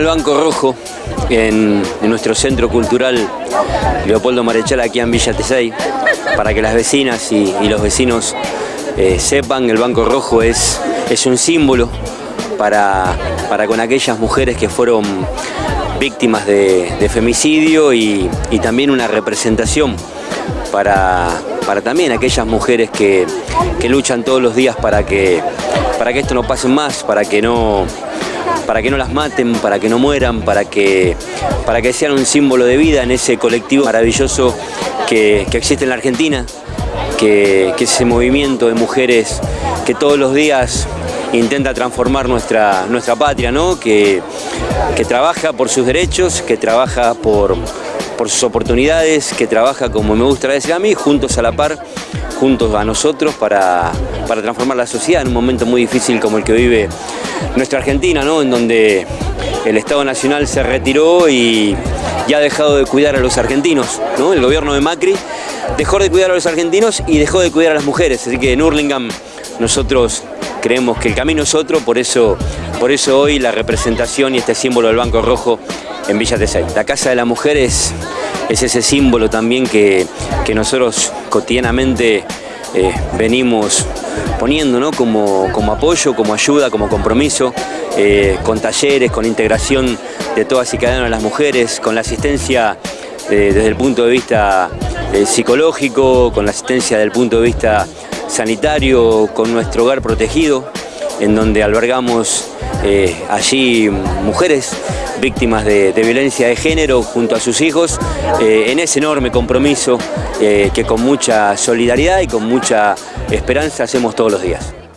el Banco Rojo en, nuestro centro cultural Leopoldo Marechal aquí en Villa Tesey para que las vecinas y, los vecinos eh, sepan que el Banco Rojo es, es un símbolo para, para con aquellas mujeres que fueron víctimas de, femicidio y, también una representación para, para también aquellas mujeres que, luchan todos los días para que, para que esto no pase más, para que no, para que no las maten, para que no mueran, para que, para que sean un símbolo de vida en ese colectivo maravilloso que, existe en la Argentina, que, que, es ese movimiento de mujeres que todos los días intenta transformar nuestra, nuestra patria, ¿no? que, que trabaja por sus derechos, que trabaja por, por sus oportunidades, que trabaja, como me gusta decir a mí, juntos a la par, juntos a nosotros para, para transformar la sociedad en un momento muy difícil como el que vive nuestra Argentina, ¿no? en donde el Estado Nacional se retiró y ya ha dejado de cuidar a los argentinos. ¿no? El gobierno de Macri dejó de cuidar a los argentinos y dejó de cuidar a las mujeres. Así que en Hurlingham nosotros creemos que el camino es otro, por eso, por eso hoy la representación y este símbolo del Banco Rojo en Villa Tesey. La Casa de la Mujer es, ese símbolo también que, nosotros cotidianamente eh, venimos poniendo ¿no? como, como, apoyo, como ayuda, como compromiso, eh, con talleres, con integración de todas y cada una de las mujeres, con la asistencia eh, desde el punto de vista psicológico, con la asistencia desde el punto de vista sanitario con nuestro hogar protegido, en donde albergamos eh, allí mujeres víctimas de, violencia de género junto a sus hijos, eh, en ese enorme compromiso eh, que con mucha solidaridad y con mucha esperanza hacemos todos los días.